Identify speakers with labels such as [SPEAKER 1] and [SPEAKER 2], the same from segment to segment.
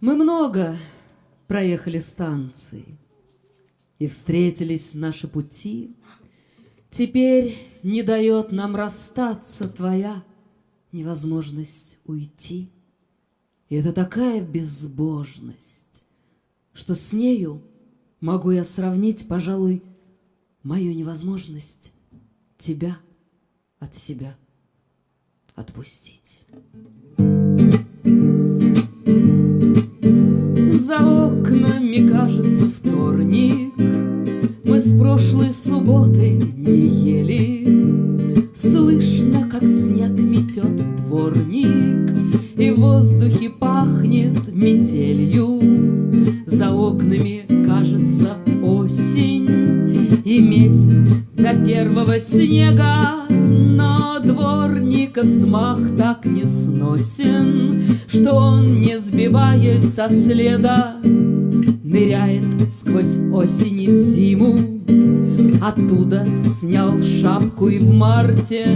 [SPEAKER 1] Мы много проехали станции, И встретились наши пути. Теперь не дает нам расстаться твоя невозможность уйти. И это такая безбожность, Что с нею могу я сравнить, пожалуй, Мою невозможность тебя от себя отпустить. Вторник, Мы с прошлой субботы не ели. Слышно, как снег метет дворник, И в воздухе пахнет метелью. За окнами кажется осень, И месяц до первого снега, Но дворника взмах так не сносен, Что он, не сбиваясь со следа, Ныряет сквозь осень в зиму. Оттуда снял шапку и в марте,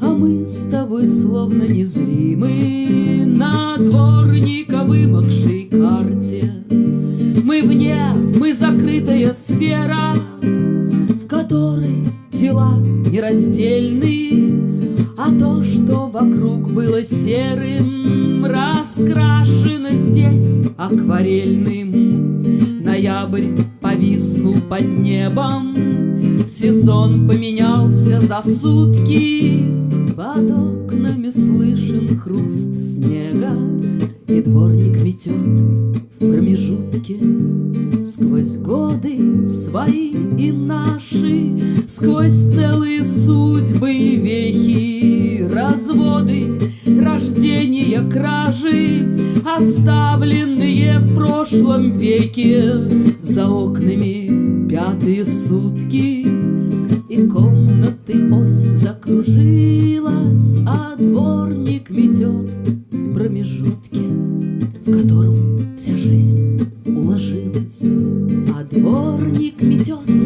[SPEAKER 1] А мы с тобой словно незримы На дворника вымокшей карте. Мы вне, мы закрытая сфера, В которой тела нераздельны, А то, что вокруг было серым, Раскрашено здесь акварельным. Ноябрь повиснул под небом, Сезон поменялся за сутки, Под окнами слышен хруст снега, И дворник метет в промежутке. Сквозь годы свои и наши, Сквозь целые судьбы и вехи, разводы, рождения кражи, Оставленные в прошлом веке За окнами пятые сутки. И комнаты ось закружилась, А дворник метет в промежутке, В котором вся жизнь уложилась. А дворник метет